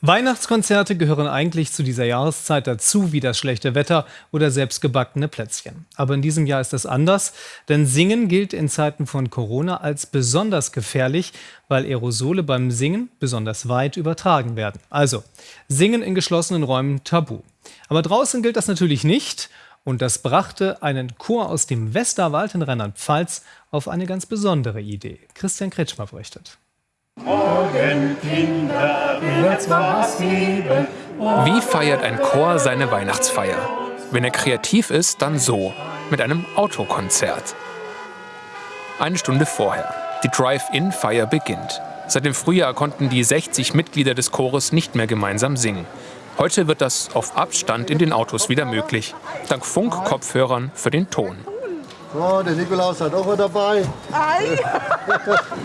Weihnachtskonzerte gehören eigentlich zu dieser Jahreszeit dazu wie das schlechte Wetter oder selbstgebackene Plätzchen. Aber in diesem Jahr ist das anders, denn Singen gilt in Zeiten von Corona als besonders gefährlich, weil Aerosole beim Singen besonders weit übertragen werden. Also, Singen in geschlossenen Räumen tabu. Aber draußen gilt das natürlich nicht und das brachte einen Chor aus dem Westerwald in Rheinland-Pfalz auf eine ganz besondere Idee. Christian Kretschmer berichtet. Morgen, Kinder. Wie feiert ein Chor seine Weihnachtsfeier? Wenn er kreativ ist, dann so, mit einem Autokonzert. Eine Stunde vorher. Die Drive-In-Feier beginnt. Seit dem Frühjahr konnten die 60 Mitglieder des Chores nicht mehr gemeinsam singen. Heute wird das auf Abstand in den Autos wieder möglich. Dank Funkkopfhörern für den Ton. So, der Nikolaus hat auch was dabei. Ei.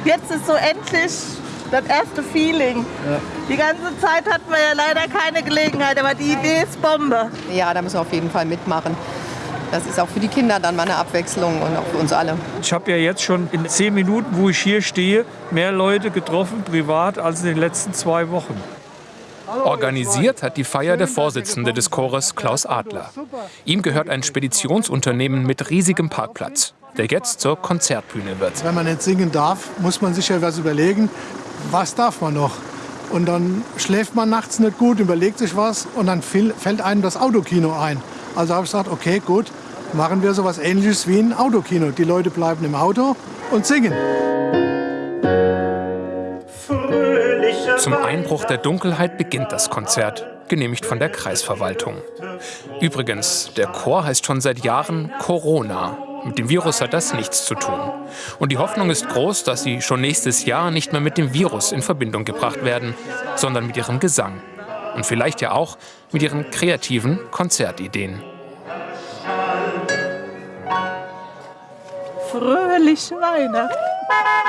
Jetzt ist so endlich das erste Feeling. Ja. Die ganze Zeit hatten wir ja leider keine Gelegenheit, aber die Idee ist Bombe. Ja, da müssen wir auf jeden Fall mitmachen. Das ist auch für die Kinder dann mal eine Abwechslung und auch für uns alle. Ich habe ja jetzt schon in zehn Minuten, wo ich hier stehe, mehr Leute getroffen, privat, als in den letzten zwei Wochen. Organisiert hat die Feier der Vorsitzende des Chores, Klaus Adler. Ihm gehört ein Speditionsunternehmen mit riesigem Parkplatz, der jetzt zur Konzertbühne wird. Wenn man nicht singen darf, muss man sich ja was überlegen, was darf man noch. Und dann schläft man nachts nicht gut, überlegt sich was und dann fällt einem das Autokino ein. Also habe ich gesagt, okay, gut, machen wir so etwas Ähnliches wie ein Autokino. Die Leute bleiben im Auto und singen. Zum Einbruch der Dunkelheit beginnt das Konzert, genehmigt von der Kreisverwaltung. Übrigens, der Chor heißt schon seit Jahren Corona. Mit dem Virus hat das nichts zu tun. Und die Hoffnung ist groß, dass sie schon nächstes Jahr nicht mehr mit dem Virus in Verbindung gebracht werden, sondern mit ihrem Gesang. Und vielleicht ja auch mit ihren kreativen Konzertideen. Fröhliche Weihnachten!